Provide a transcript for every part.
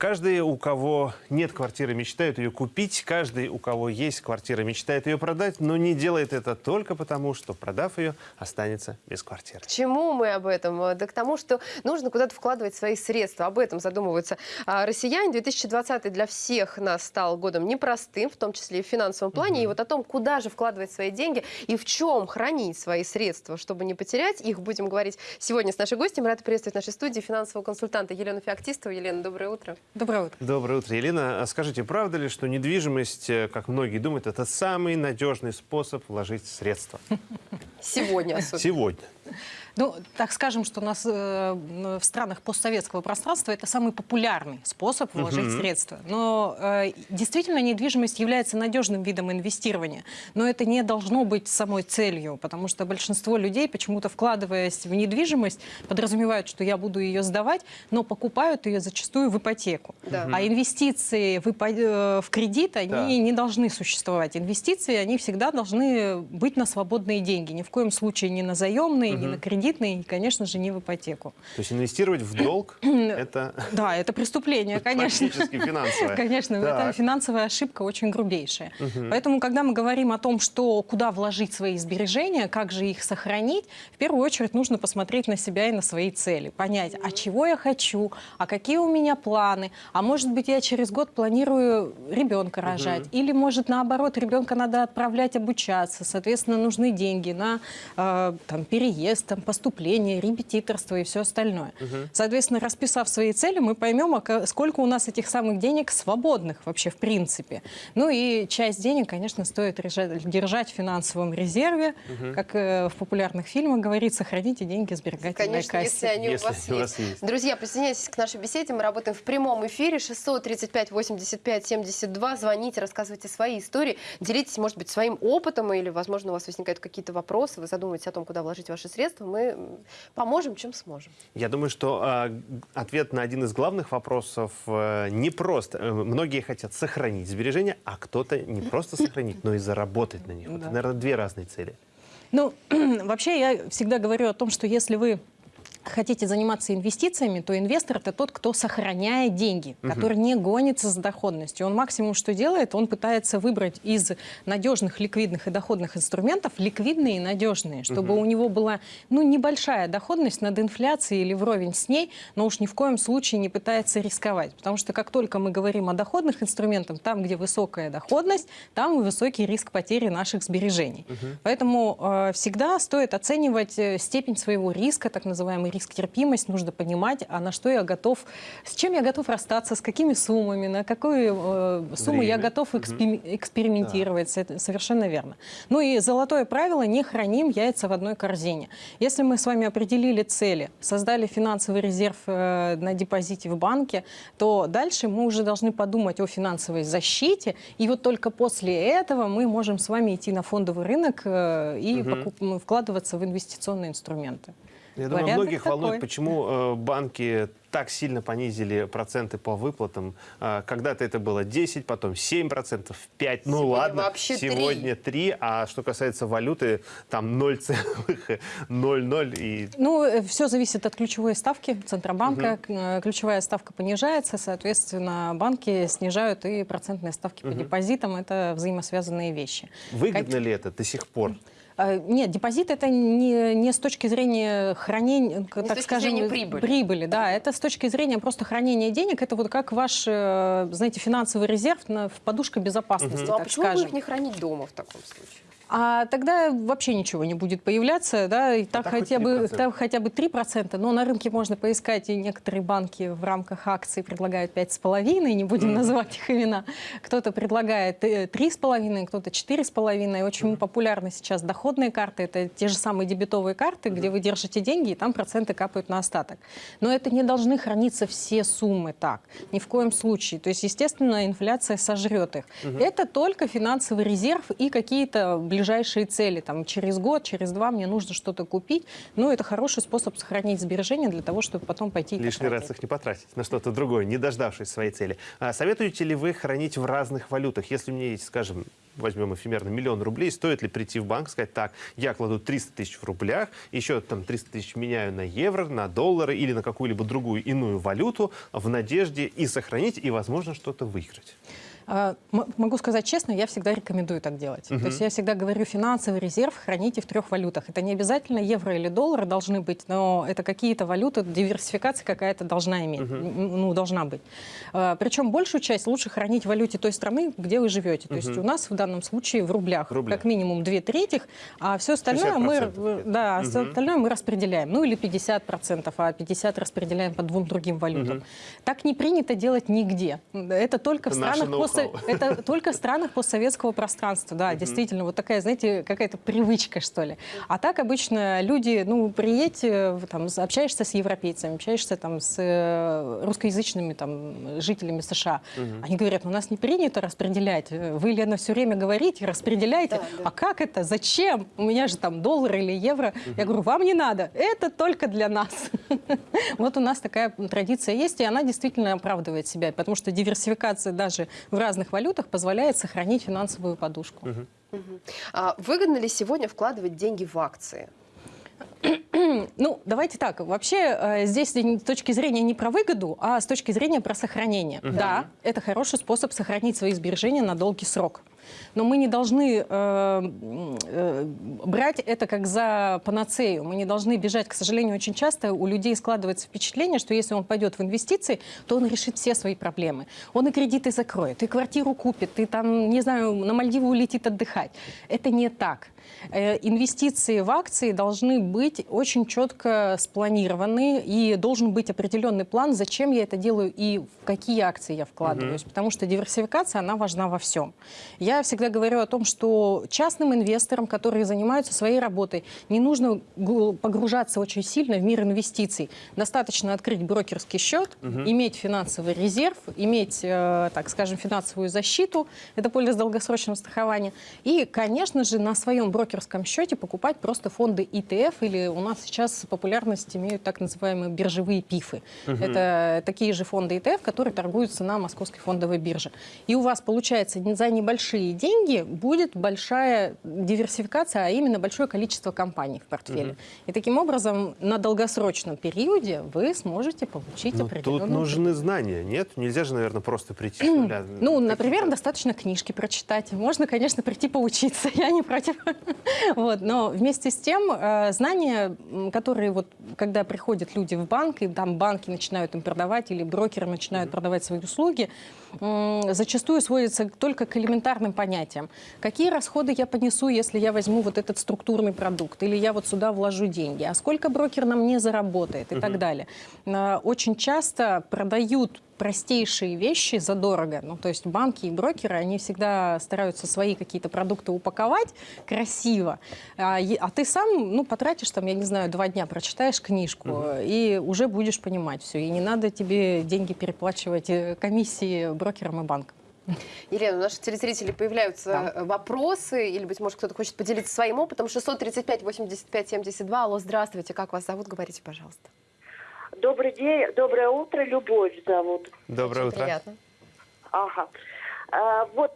Каждый, у кого нет квартиры, мечтает ее купить. Каждый, у кого есть квартира, мечтает ее продать, но не делает это только потому, что, продав ее, останется без квартиры. К чему мы об этом? Э, Да к тому, что нужно куда-то вкладывать свои средства. Об этом задумываются а, россияне. 2020 для всех нас стал годом непростым, в том числе и в финансовом плане. И вот о том, куда же вкладывать свои деньги и в чем хранить свои средства, чтобы не потерять их, будем говорить сегодня с нашей гостем. Рада приветствовать в нашей студии финансового консультанта Елену Феоктистову. Елена, доброе утро. Доброе утро. Доброе утро, Елена. А Скажите, правда ли, что недвижимость, э, как многие думают, это самый надежный способ вложить средства? Сегодня особенно. Сегодня. Ну, так скажем, что у нас э, в странах постсоветского пространства это самый популярный способ вложить Мгм. средства. Но э, действительно недвижимость является надежным видом инвестирования. Но это не должно быть самой целью, потому что большинство людей, почему-то вкладываясь в недвижимость, подразумевают, что я буду ее сдавать, но покупают ее зачастую в ипотеку. Да. А инвестиции в, ипо- э, в кредит, они Да. не должны существовать. Инвестиции, они всегда должны быть на свободные деньги. Ни в коем случае не на заемные, не на кредитные, и, конечно же, не в ипотеку. То есть инвестировать в долг – это Да, это преступление, конечно. практически финансовое. Конечно, это финансовая ошибка очень грубейшая. Поэтому, когда мы говорим о том, что куда вложить свои сбережения, как же их сохранить, в первую очередь нужно посмотреть на себя и на свои цели, понять, а чего я хочу, а какие у меня планы, а может быть я через год планирую ребенка рожать, или может наоборот ребенка надо отправлять обучаться, соответственно нужны деньги на э, там, переезд, там, поступление, репетиторство и все остальное. Соответственно, расписав свои цели, мы поймем, а сколько у нас этих самых денег свободных вообще в принципе. Ну и часть денег, конечно, стоит держать в финансовом резерве. Как э, в популярных фильмах говорится, храните деньги сберегательной Конечно, кассе. если они Если у вас у есть. вас есть. Друзья, присоединяйтесь к нашей беседе. Мы работаем в прямом эфире. 635 85 72. Звоните, рассказывайте свои истории. Делитесь, может быть, своим опытом или, возможно, у вас возникают какие-то вопросы. Вы задумываетесь о том, куда вложить ваши средства. Мы м, поможем, чем сможем. Я думаю, что а, ответ на один из главных вопросов э, не просто. Э, Многие хотят сохранить сбережения, а кто-то не просто сохранить, но и заработать на них. Да. наверное, две разные цели. Ну, вообще я всегда говорю о том, что если вы хотите заниматься инвестициями, то инвестор это тот, кто сохраняет деньги, который не гонится за доходностью. Он максимум, что делает, он пытается выбрать из надежных, ликвидных и доходных инструментов ликвидные и надежные, чтобы у него была ну, небольшая доходность над инфляцией или вровень с ней, но уж ни в коем случае не пытается рисковать. Потому что как только мы говорим о доходных инструментах, там, где высокая доходность, там и высокий риск потери наших сбережений. Поэтому э, всегда стоит оценивать э, степень своего риска, так называемый риск терпимость, нужно понимать, а на что я готов, с чем я готов расстаться, с какими суммами, на какую э, сумму я Время. готов экспе- экспериментировать. Это совершенно верно. Ну и золотое правило, не храним яйца в одной корзине. Если мы с вами определили цели, создали финансовый резерв э, на депозите в банке, то дальше мы уже должны подумать о финансовой защите, и вот только после этого мы можем с вами идти на фондовый рынок э, и покуп- м, вкладываться в инвестиционные инструменты. Я думаю, Порядок многих волнует, такой. почему э, банки так сильно понизили проценты по выплатам. Э, Когда-то это было 10, потом 7%, 5%. Ну Сегодня ладно, вообще сегодня 3, а что касается валюты, там 0,00 и Ну, все зависит от ключевой ставки Центробанка. Э, Ключевая ставка понижается, соответственно, банки снижают и процентные ставки по депозитам. Это взаимосвязанные вещи. выгодно ли это до сих пор? А, Нет, депозит это не, не с точки зрения хранения, с так точки скажем, зрения прибыли. прибыли, да, это с точки зрения просто хранения денег. Это вот как ваш, э, знаете, финансовый резерв на, в подушка безопасности, Ну а так почему бы скажем. их не хранить дома в таком случае? А тогда вообще ничего не будет появляться, да, и так, хоть хотя бы, 3%. так хотя бы 3%, но на рынке можно поискать, и некоторые банки в рамках акций предлагают 5,5, не будем называть их имена. Кто-то предлагает э, 3,5, кто-то 4,5. Очень популярны сейчас доходные карты, это те же самые дебетовые карты, где вы держите деньги, и там проценты капают на остаток. Но это не должны храниться все суммы так, ни в коем случае. То есть, естественно, инфляция сожрет их. Это только финансовый резерв и какие-то ближайшие ближайшие цели. Там, через год, через два мне нужно что-то купить. Ну, это хороший способ сохранить сбережения для того, чтобы потом пойти Лишний раз потратить. их не потратить на что-то другое, не дождавшись своей цели. А советуете ли вы хранить в разных валютах? Если у меня есть, скажем, возьмем эфемерно миллион рублей, стоит ли прийти в банк и сказать, так, я кладу 300 тысяч в рублях, еще там 300 тысяч меняю на евро, на доллары или на какую-либо другую иную валюту в надежде и сохранить, и, возможно, что-то выиграть? А, Могу сказать честно, я всегда рекомендую так делать. То есть я всегда говорю, финансовый резерв храните в трех валютах. Это не обязательно евро или доллары должны быть, но это какие-то валюты, диверсификация какая-то должна иметь, м, ну, должна быть. А, Причем большую часть лучше хранить в валюте той страны, где вы живете. То есть у нас в данном случае в рублях, В рублях. как минимум две трети, а все остальное мы, 60% да, а всё остальное мы распределяем. Ну или 50%, а 50% распределяем по двум другим валютам. Так не принято делать нигде. Это только в Это наше странах после ноу-хау. это только в странах постсоветского пространства, да, действительно, вот такая, знаете, какая-то привычка, что ли. А так обычно люди, ну, приедь, э, там, общаешься с европейцами, общаешься там с э, русскоязычными там жителями США, они говорят, у нас не принято распределять, вы, Лена, все время говорите, распределяйте, Да, да. а как это, зачем? У меня же там доллар или евро. Я говорю, вам не надо, это только для нас. Вот у нас такая традиция есть, и она действительно оправдывает себя, потому что диверсификация даже в разных валютах позволяет сохранить финансовую подушку. А выгодно ли сегодня вкладывать деньги в акции? Ну, давайте так. Вообще э, здесь с точки зрения не про выгоду, а с точки зрения про сохранение. Да, это хороший способ сохранить свои сбережения на долгий срок. Но мы не должны э, э, брать это как за панацею. Мы не должны бежать. К сожалению, очень часто у людей складывается впечатление, что если он пойдет в инвестиции, то он решит все свои проблемы. Он и кредиты закроет, и квартиру купит, и там, не знаю, на Мальдивы улетит отдыхать. Это не так. Э, Инвестиции в акции должны быть очень четко спланированы, и должен быть определенный план, зачем я это делаю и в какие акции я вкладываюсь. Потому что диверсификация, она важна во всем. Я всегда говорю о том, что частным инвесторам, которые занимаются своей работой, не нужно погружаться очень сильно в мир инвестиций. Достаточно открыть брокерский счет, иметь финансовый резерв, иметь, э, так скажем, финансовую защиту, это полис долгосрочного страхования, и, конечно же, на своем брокерском счете покупать просто фонды ETF, или у нас сейчас популярность имеют так называемые биржевые пифы. Это такие же фонды ETF, которые торгуются на московской фондовой бирже. И у вас, получается, за небольшие деньги будет большая диверсификация, а именно большое количество компаний в портфеле. И таким образом на долгосрочном периоде вы сможете получить Ну, определенную... тут нужны знания, нет? Нельзя же, наверное, просто прийти. Ну, например, достаточно книжки прочитать. Можно, конечно, прийти поучиться, я не против. Вот. Но вместе с тем, э, знания, которые вот, когда приходят люди в банк, и там банки начинают им продавать, или брокеры начинают продавать свои услуги, зачастую сводятся только к элементарным понятиям. Какие расходы я понесу, если я возьму вот этот структурный продукт, или я вот сюда вложу деньги, а сколько брокер на мне заработает и так далее. Э, Очень часто продают простейшие вещи задорого. Ну, то есть банки и брокеры, они всегда стараются свои какие-то продукты упаковать красиво. А, а ты сам, ну, потратишь там, я не знаю, два дня, прочитаешь книжку, и уже будешь понимать все. И не надо тебе деньги переплачивать э, комиссии брокерам и банкам. Елена, у наших телезрителей появляются Да. э, вопросы, или, быть может, кто-то хочет поделиться своим опытом. 635-85-72. Алло, здравствуйте, как вас зовут? Говорите, пожалуйста. Добрый день, доброе утро, Любовь зовут. Доброе Очень утро. приятно. Ага. А, вот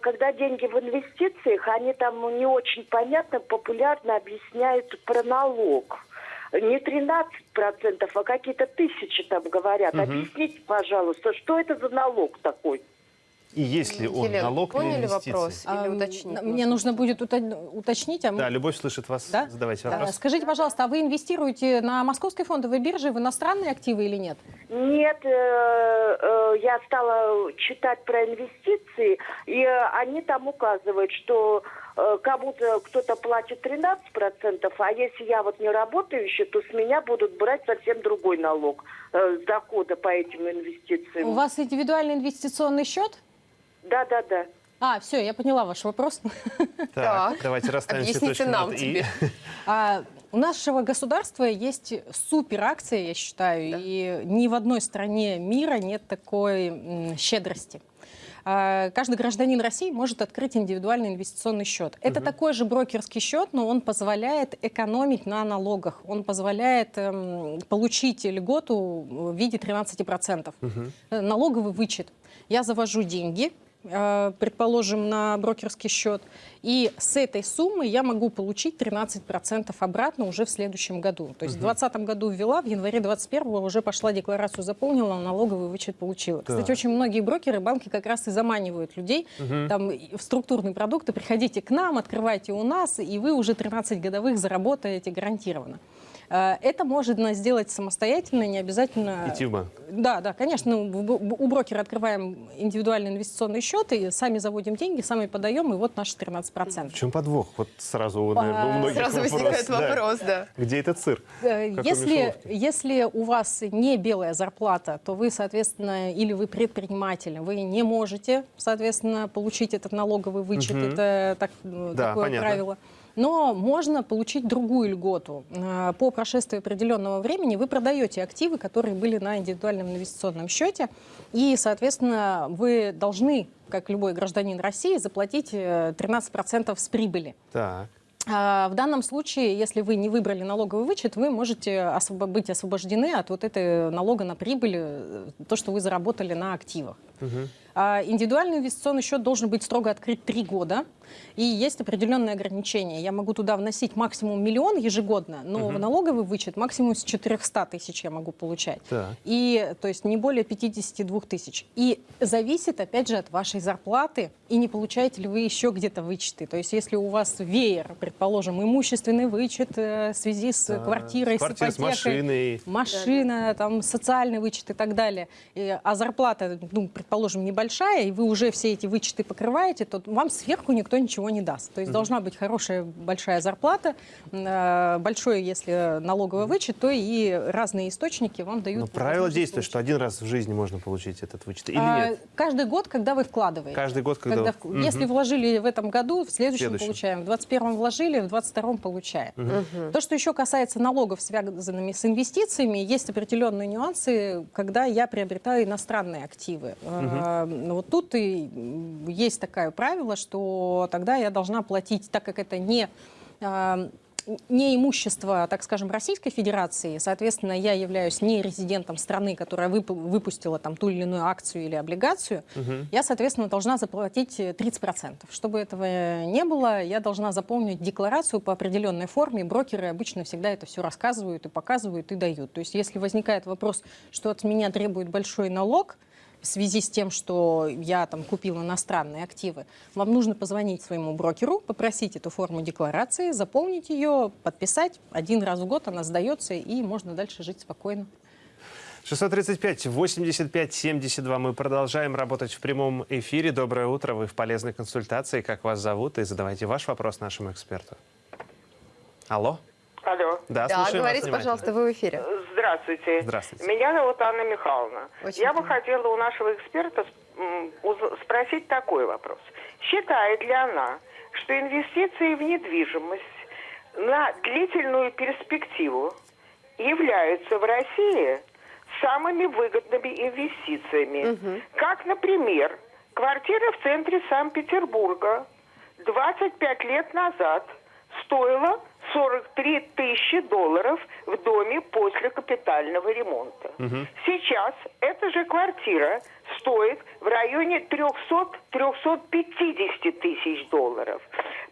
когда деньги в инвестициях, они там не очень понятно, популярно объясняют про налог. Не 13%, а какие-то тысячи там говорят. Объясните, пожалуйста, что это за налог такой? И есть ли он Елена, налог на поняли инвестиции? вопрос? Или А, уточнить Мне нужно? будет уто- уточнить. А мы- Да, Любовь слышит вас. Да? Задавайте А, вопрос. Скажите, пожалуйста, а вы инвестируете на московской фондовой бирже в иностранные активы или нет? Нет, э, э, я стала читать про инвестиции, и э, они там указывают, что э, кому-то кто-то платит 13%, а если я вот не работающая, то с меня будут брать совсем другой налог э, с дохода по этим инвестициям. У вас индивидуальный инвестиционный счет? Да, да, да. А, все, я поняла ваш вопрос. Так, Так. давайте расставим Объясните нам «и». А, у нашего государства есть супер акция, я считаю, и ни в одной стране мира нет такой щедрости. А, Каждый гражданин России может открыть индивидуальный инвестиционный счет. Это такой же брокерский счет, но он позволяет экономить на налогах. Он позволяет эм, получить льготу в виде 13%. Э, Налоговый вычет. Я завожу деньги, предположим, на брокерский счет, и с этой суммы я могу получить 13% обратно уже в следующем году. То есть в 2020 году ввела, в январе 2021 уже пошла декларацию, заполнила, налоговый вычет получила. Кстати, Так. очень многие брокеры, банки как раз и заманивают людей там, и в структурные продукты. Приходите к нам, открывайте у нас, и вы уже 13 годовых заработаете гарантированно. Э, Это можно сделать самостоятельно, не обязательно... Идти в банк. Да, да, конечно. ну, У брокера открываем индивидуальный инвестиционный счет, и сами заводим деньги, сами подаем, и вот наши 13%. В чем подвох? Вот сразу, наверное, у многих Сразу вопрос. возникает Да. вопрос, да. Где этот сыр? Э, Как Если, если у вас не белая зарплата, то вы, соответственно, или вы предприниматель, вы не можете, соответственно, получить этот налоговый вычет. Мгм. Это так, э, Да, такое понятно. правило. Но можно получить другую льготу. Э, По прошествии определенного времени вы продаете активы, которые были на индивидуальном инвестиционном счете, и, соответственно, вы должны, как любой гражданин России, заплатить э, 13% с прибыли. Так. А, В данном случае, если вы не выбрали налоговый вычет, вы можете быть освобождены от вот этой налога на прибыль, э, то, что вы заработали на активах. А, Индивидуальный инвестиционный счет должен быть строго открыт три года, и есть определенные ограничения. Я могу туда вносить максимум миллион ежегодно, но в налоговый вычет максимум с 400 тысяч я могу получать. Так. И, то есть, не более 52 тысяч. И зависит, опять же, от вашей зарплаты, и не получаете ли вы еще где-то вычеты. То есть, если у вас веер, предположим, имущественный вычет э, в связи с Да, квартирой, с квартирой, с с ипотекой, машиной. машина, там, социальный вычет и так далее, и- а зарплата, ну, предположим, небольшая, и вы уже все эти вычеты покрываете, то вам сверху никто ничего не даст. То есть должна быть хорошая большая зарплата, э, большой, если налоговый вычет, то и разные источники вам дают. Но правило получить. что один раз в жизни можно получить этот вычет. Или А, нет? Каждый год, когда вы вкладываете. Каждый год, когда... Когда Мгм. Если вложили в этом году, в следующем, Следующем. получаем. В 21 вложили, в 22 получаем. То, что еще касается налогов, связанными с инвестициями, есть определенные нюансы, когда я приобретаю иностранные активы. Э, ну, Вот тут и есть такое правило, что тогда я должна платить, так как это не э, не имущество, так скажем, Российской Федерации, соответственно, я являюсь не резидентом страны, которая вып- выпустила там ту или иную акцию или облигацию, я, соответственно, должна заплатить э, 30%. Чтобы этого не было, я должна заполнить декларацию по определенной форме. Брокеры обычно всегда это все рассказывают и показывают и дают. То есть, если возникает вопрос, что от меня требует большой налог, в связи с тем, что я там купил иностранные активы, вам нужно позвонить своему брокеру, попросить эту форму декларации, заполнить ее, подписать. Один раз в год она сдается, и можно дальше жить спокойно. 635 85 72. Мы продолжаем работать в прямом эфире. Доброе утро. Вы в полезной консультации. Как вас зовут? И задавайте ваш вопрос нашему эксперту. Алло? Алло. Да, Да, говорите, пожалуйста, вы в эфире. Здравствуйте. Здравствуйте. Меня зовут Анна Михайловна. Очень Я бы хотела у нашего эксперта спросить такой вопрос. Считает ли она, что инвестиции в недвижимость на длительную перспективу являются в России самыми выгодными инвестициями? Как, например, квартира в центре Санкт-Петербурга 25 лет назад стоила 43 тысячи долларов в доме после капитального ремонта. Сейчас эта же квартира стоит в районе 300-350 тысяч долларов.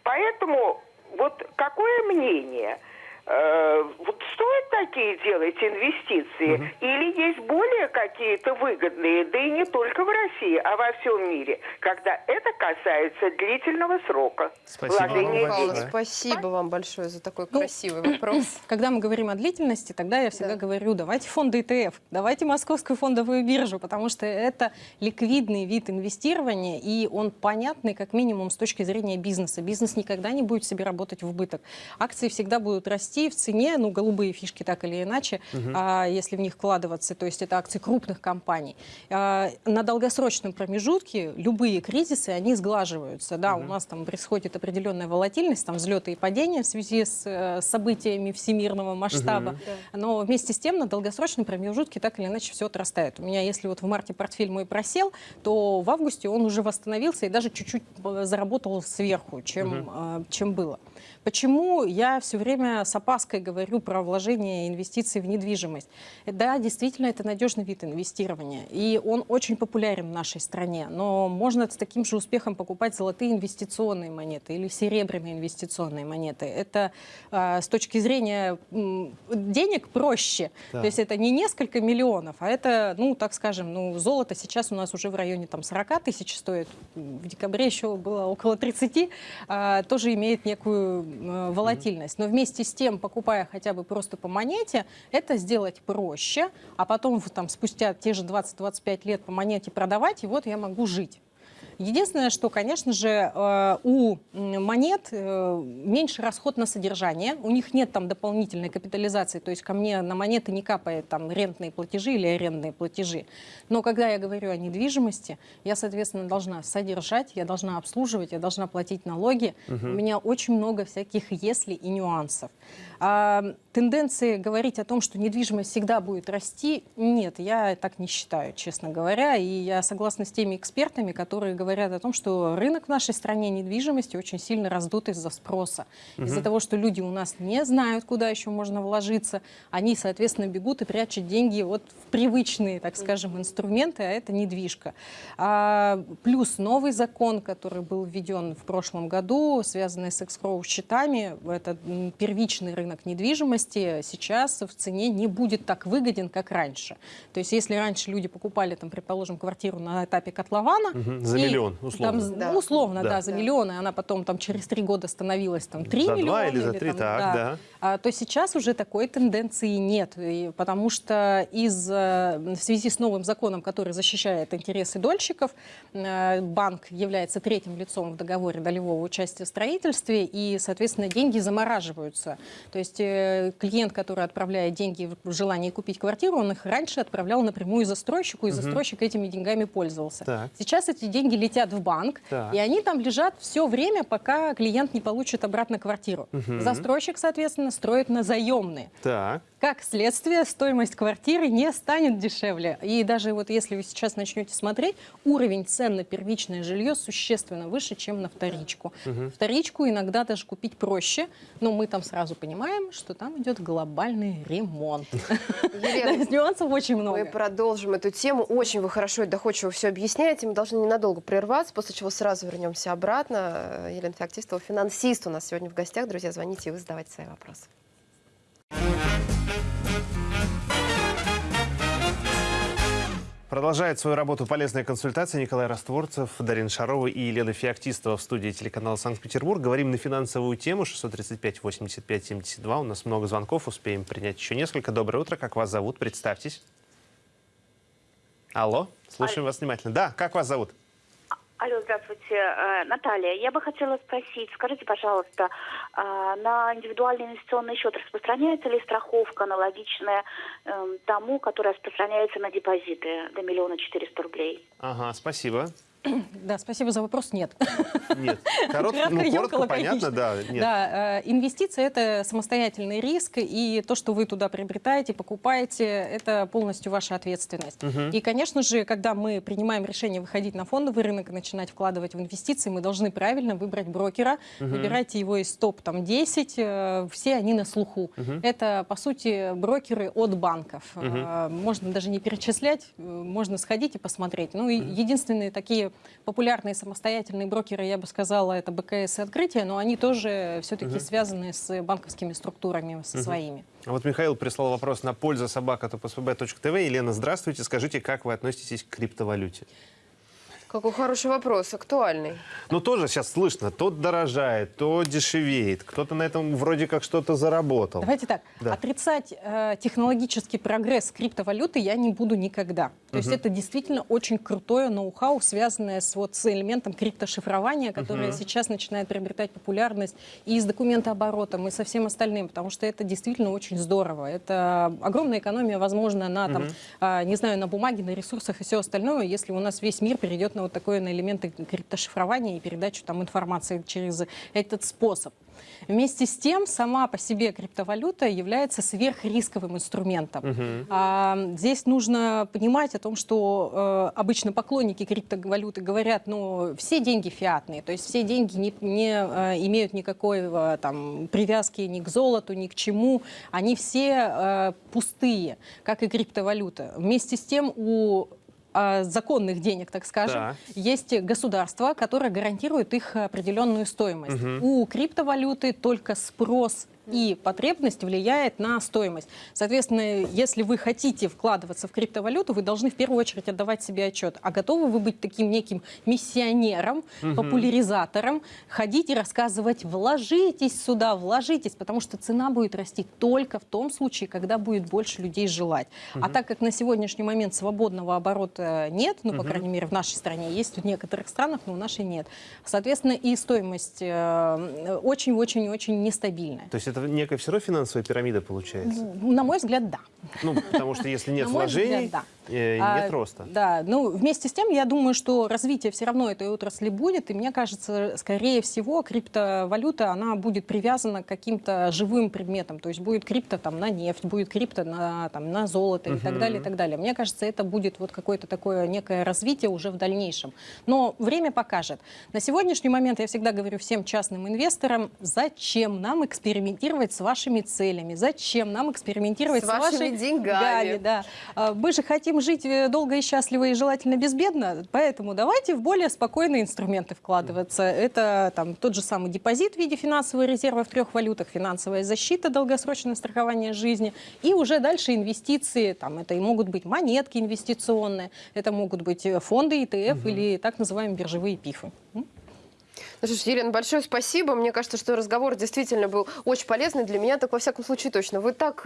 Поэтому вот какое мнение? Э, вот стоит такие делать инвестиции? Или есть более какие-то выгодные, да и не только в России, а во всем мире, когда это касается длительного срока Спасибо вам большое. спасибо вам большое за такой Ну, красивый вопрос. Когда мы говорим о длительности, тогда я всегда Да. говорю, давайте фонды ETF, давайте московскую фондовую биржу, потому что это ликвидный вид инвестирования, и он понятный как минимум с точки зрения бизнеса. Бизнес никогда не будет себе работать в убыток. Акции всегда будут расти, расти в цене, ну, голубые фишки так или иначе, а, если в них вкладываться, то есть это акции крупных компаний. А, на долгосрочном промежутке любые кризисы, они сглаживаются. Да, у нас там происходит определенная волатильность, там взлеты и падения в связи с э, событиями всемирного масштаба. Но вместе с тем на долгосрочном промежутке так или иначе все отрастает. У меня, если вот в марте портфель мой просел, то в августе он уже восстановился и даже чуть-чуть э, заработал сверху, чем, э, чем было. Почему я все время с опаской говорю про вложение инвестиций в недвижимость? Да, действительно, это надежный вид инвестирования, и он очень популярен в нашей стране, но можно с таким же успехом покупать золотые инвестиционные монеты или серебряные инвестиционные монеты. Это э, с точки зрения денег проще, Да. то есть это не несколько миллионов, а это, ну, так скажем, ну, золото сейчас у нас уже в районе там 40 тысяч стоит, в декабре еще было около 30, а, тоже имеет некую волатильность. Но вместе с тем, покупая хотя бы просто по монете, это сделать проще, а потом там спустя те же 20-25 лет по монете продавать, и вот я могу жить. Единственное, что, конечно же, э, у монет э, меньше расход на содержание, у них нет там дополнительной капитализации, то есть ко мне на монеты не капает там рентные платежи или арендные платежи. Но когда я говорю о недвижимости, я, соответственно, должна содержать, я должна обслуживать, я должна платить налоги. У меня очень много всяких «если» и нюансов. А, тенденции говорить о том, что недвижимость всегда будет расти, нет, я так не считаю, честно говоря. И я согласна с теми экспертами, которые говорят о том, что рынок в нашей стране недвижимости очень сильно раздут из-за спроса. Из-за того, что люди у нас не знают, куда еще можно вложиться, они, соответственно, бегут и прячут деньги вот в привычные, так скажем, инструменты, а это недвижка. А, плюс новый закон, который был введен в прошлом году, связанный с экскроу счетами, это первичный рынок недвижимости, сейчас в цене не будет так выгоден, как раньше. То есть если раньше люди покупали, там, предположим, квартиру на этапе котлована, Мгм, за и миллион, условно. там, Да. ну, условно, Да. да, за Да. миллион, и она потом там через три года становилась там 3 За два миллиона. или за три, так, да. а, то сейчас уже такой тенденции нет, и потому что из, э, в связи с новым законом, который защищает интересы дольщиков, э, банк является третьим лицом в договоре долевого участия в строительстве, и, соответственно, деньги замораживаются. То есть э, клиент, который отправляет деньги в желание купить квартиру, он их раньше отправлял напрямую застройщику, и застройщик этими деньгами пользовался. Так. Сейчас эти деньги летят в банк, Так. и они там лежат все время, пока клиент не получит обратно квартиру. Застройщик, соответственно, строит на заемные. Так. Как следствие, стоимость квартиры не станет дешевле. И даже вот если вы сейчас начнете смотреть, уровень цен на первичное жилье существенно выше, чем на вторичку. Вторичку иногда даже купить проще, но мы там сразу понимаем, что там идет глобальный ремонт. Елена, есть нюансов очень мы много. продолжим эту тему. Очень вы хорошо и доходчиво все объясняете. Мы должны ненадолго прерваться, после чего сразу вернемся обратно. Э, Елена Феоктистова, финансист у нас сегодня в гостях. Друзья, звоните и вы задавайте свои вопросы. Продолжает свою работу полезная консультация Николай Растворцев, Дарина Шарова и Елена Феоктистова в студии телеканала Санкт-Петербург. Говорим на финансовую тему 635-85-72. У нас много звонков, успеем принять еще несколько. Доброе утро, как вас зовут? Представьтесь. Алло, слушаем вас внимательно. Да, как вас зовут? Алло, здравствуйте, Э, Наталья. Я бы хотела спросить, скажите, пожалуйста, а, на индивидуальный инвестиционный счет распространяется ли страховка аналогичная эм, тому, которая распространяется на депозиты до миллиона четыреста рублей? Ага, спасибо. Да, спасибо за вопрос. Нет. Нет. Корот- Кратко, ну, коротко, понятно, да. Нет. Да, э, инвестиции это самостоятельный риск, и то, что вы туда приобретаете, покупаете, это полностью ваша ответственность. И, конечно же, когда мы принимаем решение выходить на фондовый рынок и начинать вкладывать в инвестиции, мы должны правильно выбрать брокера, выбирайте его из топ-10, э, все они на слуху. Это, по сути, брокеры от банков. Э, Можно даже не перечислять, э, можно сходить и посмотреть. Ну и единственные такие популярные самостоятельные брокеры, я бы сказала, это БКС и Открытие, но они тоже все-таки связаны с банковскими структурами, со своими. А Вот Михаил прислал вопрос на пользу собака.псб.тв. Елена, здравствуйте. Скажите, как вы относитесь к криптовалюте? Какой хороший вопрос, актуальный. Ну, тоже сейчас слышно, то дорожает, то дешевеет. Кто-то на этом вроде как что-то заработал. Давайте так, Да. отрицать э, технологический прогресс криптовалюты я не буду никогда. То есть это действительно очень крутое ноу-хау, связанное с, вот, с элементом криптошифрования, которое сейчас начинает приобретать популярность и с документооборотом, и со всем остальным, потому что это действительно очень здорово. Это огромная экономия, возможно, на, там, а, не знаю, на бумаге, на ресурсах и все остальное, если у нас весь мир перейдет на вот такое, на элементы криптошифрования и передачу там информации через этот способ. Вместе с тем, сама по себе криптовалюта является сверхрисковым инструментом. А, здесь нужно понимать о том, что э, обычно поклонники криптовалюты говорят, ну, все деньги фиатные, то есть все деньги не, не э, имеют никакой э, там, привязки ни к золоту, ни к чему, они все э, пустые, как и криптовалюта. Вместе с тем у а, законных денег, так скажем, Так. есть государство, которое гарантирует их определенную стоимость. У криптовалюты только спрос и потребность влияет на стоимость. Соответственно, если вы хотите вкладываться в криптовалюту, вы должны в первую очередь отдавать себе отчет. А готовы вы быть таким неким миссионером, популяризатором, ходить и рассказывать, вложитесь сюда, вложитесь, потому что цена будет расти только в том случае, когда будет больше людей желать. А так как на сегодняшний момент свободного оборота нет, ну, по крайней мере, в нашей стране есть, в некоторых странах, но в нашей нет. Соответственно, и стоимость э, очень-очень-очень нестабильная. То есть это некая все равно финансовая пирамида получается? На мой взгляд, да. Ну, потому что если нет мой взгляд, вложений, да. Э, А, нет роста. Да, ну вместе с тем, я думаю, что развитие все равно этой отрасли будет, и мне кажется, скорее всего, криптовалюта, она будет привязана к каким-то живым предметам, то есть будет крипто там на нефть, будет крипто на, там, на золото и так далее, и так далее. Мне кажется, это будет вот какое-то такое некое развитие уже в дальнейшем. Но время покажет. На сегодняшний момент я всегда говорю всем частным инвесторам, зачем нам экспериментировать с вашими целями, зачем нам экспериментировать С с, вашими вашей деньгами. да. А, Мы же хотим жить э, долго и счастливо и желательно безбедно, поэтому давайте в более спокойные инструменты вкладываться. Это там, тот же самый депозит в виде финансового резерва в трех валютах, финансовая защита, долгосрочное страхование жизни и уже дальше инвестиции. Там, это и могут быть монетки инвестиционные, это могут быть э, фонды ETF или так называемые биржевые пифы. Ну что Елена, большое спасибо. Мне кажется, что разговор действительно был очень полезный для меня, так во всяком случае точно. Вы так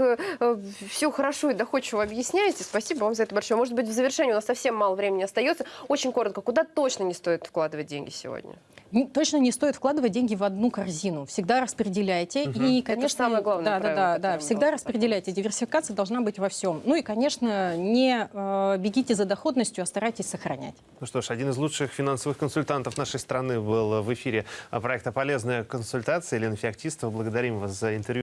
все хорошо и доходчиво объясняете. Спасибо вам за это большое. Может быть, в завершении у нас совсем мало времени остается. Очень коротко, куда точно не стоит вкладывать деньги сегодня? Точно не стоит вкладывать деньги в одну корзину. Всегда распределяйте. И, конечно, самое главное Да, да, правило, да, да. Всегда распределяйте. Диверсификация должна быть во всем. Ну и, конечно, не э, бегите за доходностью, а старайтесь сохранять. Ну что ж, один из лучших финансовых консультантов нашей страны был в эфире проекта «Полезная консультация». Елена Феоктистова, благодарим вас за интервью.